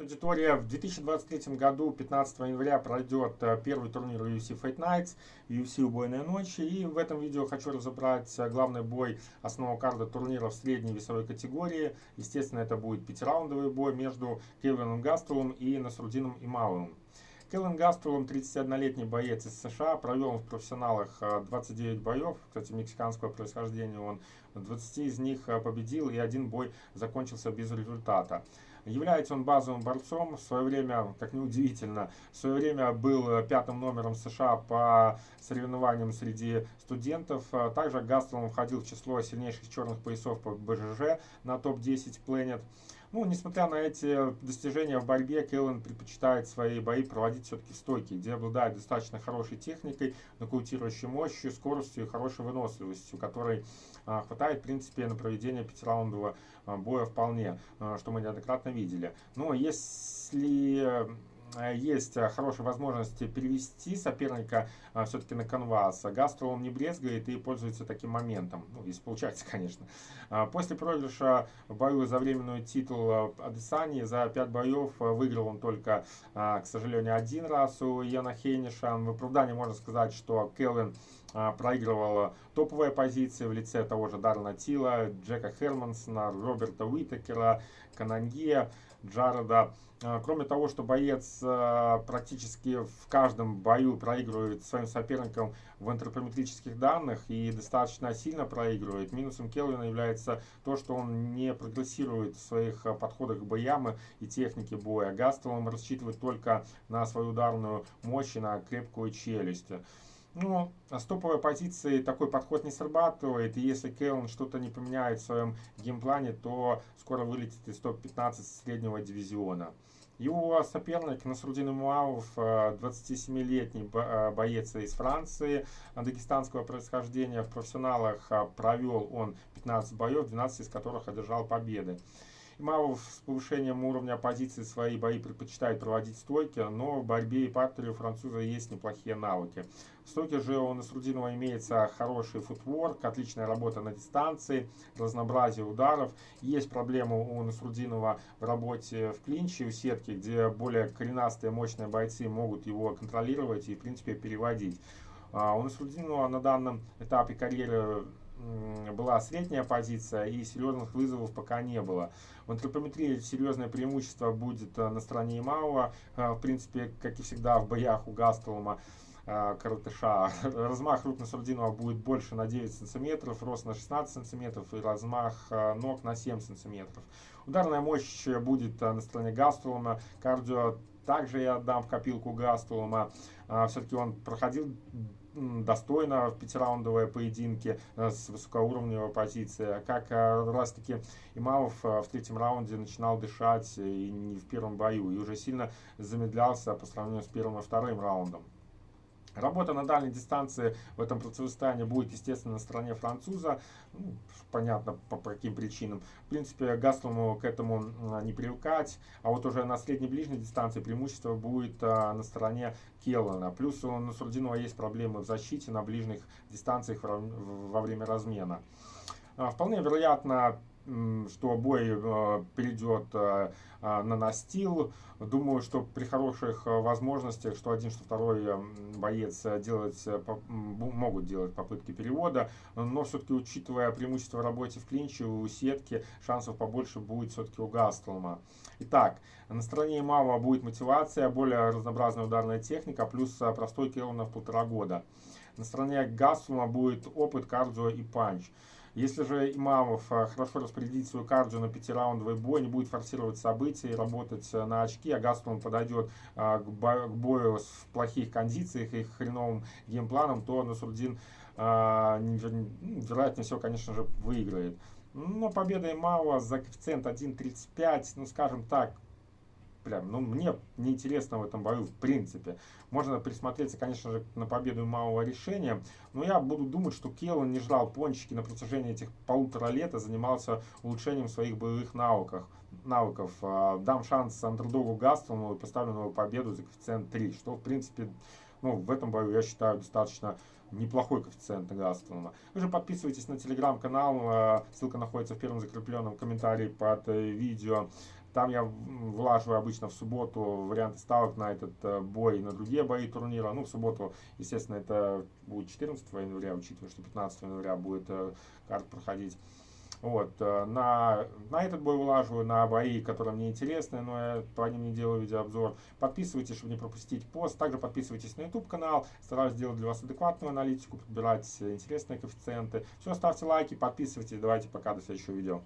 Аудитория в 2023 году, 15 января, пройдет э, первый турнир UFC Fight Nights, UFC Убойная ночь. И в этом видео хочу разобрать э, главный бой основного карда турнира в средней весовой категории. Естественно, это будет пятираундовый бой между Кевином Гастелом и Насрудином Ималовым. Келлен Гастролом, 31-летний боец из США, провел в профессионалах 29 э, боев, кстати, мексиканского происхождения он, 20 из них победил и один бой закончился без результата. Является он базовым борцом. В свое время, как неудивительно, в свое время был пятым номером США по соревнованиям среди студентов. Также Гастлом входил в число сильнейших черных поясов по БЖЖ на топ-10 Planet. Ну, несмотря на эти достижения в борьбе, Келлен предпочитает свои бои проводить все-таки в стойке, где обладает достаточно хорошей техникой, нокаутирующей мощью, скоростью и хорошей выносливостью, которой а, хватает, в принципе, на проведение пятираундового а, боя вполне, а, что мы неоднократно видели. Но если Э, есть э, хорошие возможности перевести соперника э, все-таки на канвас. Гастро он не брезгает и пользуется таким моментом. Ну, если получается, конечно. После проигрыша в бою за временный титул Адесани за 5 боев выиграл он только, к сожалению, один раз у Яна Хейниша. В оправдании можно сказать, что Келвин проигрывал топовые позиции в лице того же Дарна Тила, Джека Хермансона, Роберта Уитакера, Кананье, Джареда. А, кроме того, что боец а, практически в каждом бою проигрывает своим соперникам в антропометрических данных и достаточно сильно проигрывает, минусом Келвина является то, что он не прогрессирует в своих а, подходах к боям и технике боя. Гастел он рассчитывает только на свою ударную мощь и на крепкую челюсть. Ну, с топовой позиции такой подход не срабатывает, и если Кейлон что-то не поменяет в своем геймплане, то скоро вылетит из топ-15 среднего дивизиона. Его соперник Насрудин Муавов, 27-летний э, э, боец из Франции, дагестанского происхождения. В профессионалах э, провел он 15 боев, 12 из которых одержал победы. Имамов с повышением уровня оппозиции свои бои предпочитает проводить стойки, но в борьбе и партере у француза есть неплохие навыки. В стойке же у Насрудинова имеется хороший футворк, отличная работа на дистанции, разнообразие ударов. Есть проблема у Насрудинова в работе в клинче, у сетки, где более коренастые мощные бойцы могут его контролировать и в принципе переводить. А у Насрудинова на данном этапе карьеры была средняя позиция и серьезных вызовов пока не было. В антропометрии серьезное преимущество будет э, на стороне Имауа, э, в принципе, как и всегда в боях у Гастолома. Э, коротыша. Размах рук на Сардинова будет больше на 9 сантиметров, рост на 16 сантиметров и размах ног на 7 сантиметров. Ударная мощь будет на стороне Гастолома, кардио также я отдам в копилку Гастолома. Все-таки он проходил достойно в пятираундовые поединки э, с высокоуровневой позиции. Как э, раз таки Имамов э, в третьем раунде начинал дышать и не в первом бою, и уже сильно замедлялся по сравнению с первым и вторым раундом. Работа на дальней дистанции в этом противостоянии будет, естественно, на стороне француза. Ну, понятно, по, по каким причинам. В принципе, Гаслому к этому не привыкать. А вот уже на средней ближней дистанции преимущество будет а, на стороне Келлана. Плюс у Насурдинова есть проблемы в защите на ближних дистанциях во время размена. А, вполне вероятно, что бой э, перейдет э, э, на настил. Думаю, что при хороших возможностях, что один, что второй боец делать, могут делать попытки перевода, но все-таки учитывая преимущество в работе в клинче, у сетки шансов побольше будет все-таки у Гастлма. Итак, на стороне Мава будет мотивация, более разнообразная ударная техника, плюс простой килл в полтора года. На стороне Гастлма будет опыт, кардио и панч. Если же Имамов э, хорошо распорядит свою кардио на пятираундовый бой, не будет форсировать события и работать э, на очки, а Гастон подойдет э, к бою в плохих кондициях и хреновым геймпланом, то Насурдин вероятнее всего, конечно же, выиграет. Но победа Имава за коэффициент 1.35, ну скажем так, прям, ну, мне неинтересно в этом бою в принципе. Можно присмотреться, конечно же, на победу малого решения, но я буду думать, что Келлан не жрал пончики на протяжении этих полутора лет, а занимался улучшением своих боевых навыков. навыков. А, дам шанс андердогу Гастону и поставлю новую победу за коэффициент 3, что, в принципе, ну, в этом бою, я считаю, достаточно неплохой коэффициент Гастона. Вы же подписывайтесь на телеграм-канал, э, ссылка находится в первом закрепленном комментарии под э, видео. Там я влаживаю обычно в субботу варианты ставок на этот э, бой и на другие бои турнира. Ну, в субботу, естественно, это будет 14 января, учитывая, что 15 января будет э, карт проходить. Вот, э, на, на этот бой улаживаю, на бои, которые мне интересны, но я по ним не делаю видеообзор. Подписывайтесь, чтобы не пропустить пост. Также подписывайтесь на YouTube канал. Стараюсь делать для вас адекватную аналитику, подбирать интересные коэффициенты. Все, ставьте лайки, подписывайтесь. Давайте пока, до следующего видео.